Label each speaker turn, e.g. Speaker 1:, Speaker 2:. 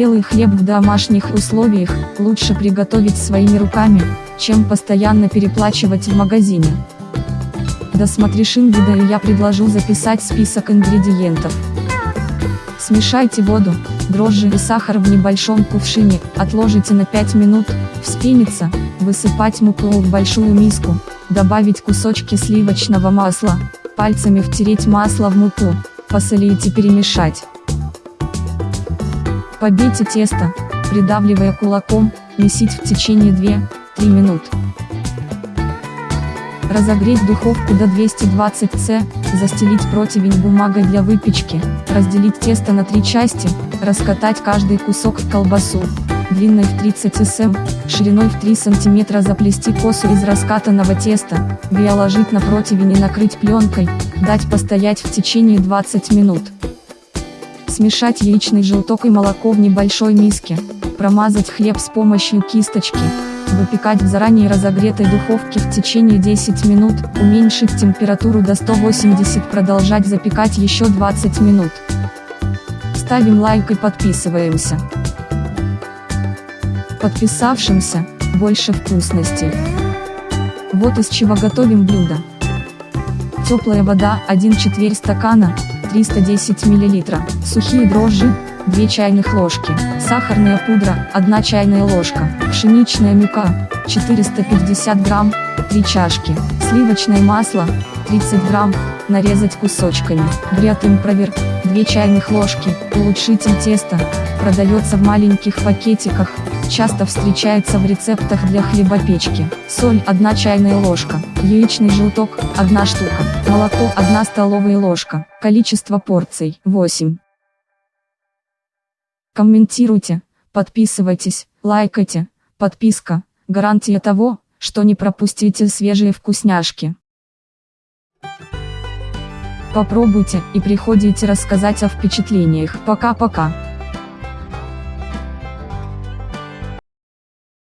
Speaker 1: Белый хлеб в домашних условиях лучше приготовить своими руками, чем постоянно переплачивать в магазине. Досмотришь видео и я предложу записать список ингредиентов. Смешайте воду, дрожжи и сахар в небольшом кувшине, отложите на 5 минут, вспенится, высыпать муку в большую миску, добавить кусочки сливочного масла, пальцами втереть масло в муку, посолить и перемешать. Побейте тесто, придавливая кулаком, месить в течение 2-3 минут. Разогреть духовку до 220 С, застелить противень бумагой для выпечки, разделить тесто на три части, раскатать каждый кусок в колбасу, длиной в 30 см, шириной в 3 см заплести косу из раскатанного теста, биоложить на противень и накрыть пленкой, дать постоять в течение 20 минут. Смешать яичный желток и молоко в небольшой миске, промазать хлеб с помощью кисточки, Выпекать в заранее разогретой духовке в течение 10 минут, уменьшить температуру до 180 продолжать запекать еще 20 минут. Ставим лайк и подписываемся. Подписавшимся, больше вкусностей. Вот из чего готовим блюдо. Теплая вода, 1 четверть стакана, 310 мл, сухие дрожжи, 2 чайных ложки, сахарная пудра, 1 чайная ложка, пшеничная мука, 450 грамм, 3 чашки, сливочное масло, 30 грамм, нарезать кусочками, брят импровер, 2 чайных ложки, улучшитель теста, продается в маленьких пакетиках, часто встречается в рецептах для хлебопечки, соль 1 чайная ложка, яичный желток 1 штука, молоко 1 столовая ложка, количество порций 8. Комментируйте, подписывайтесь, лайкайте, подписка, гарантия того, что не пропустите свежие вкусняшки. Попробуйте и приходите рассказать о впечатлениях. Пока-пока.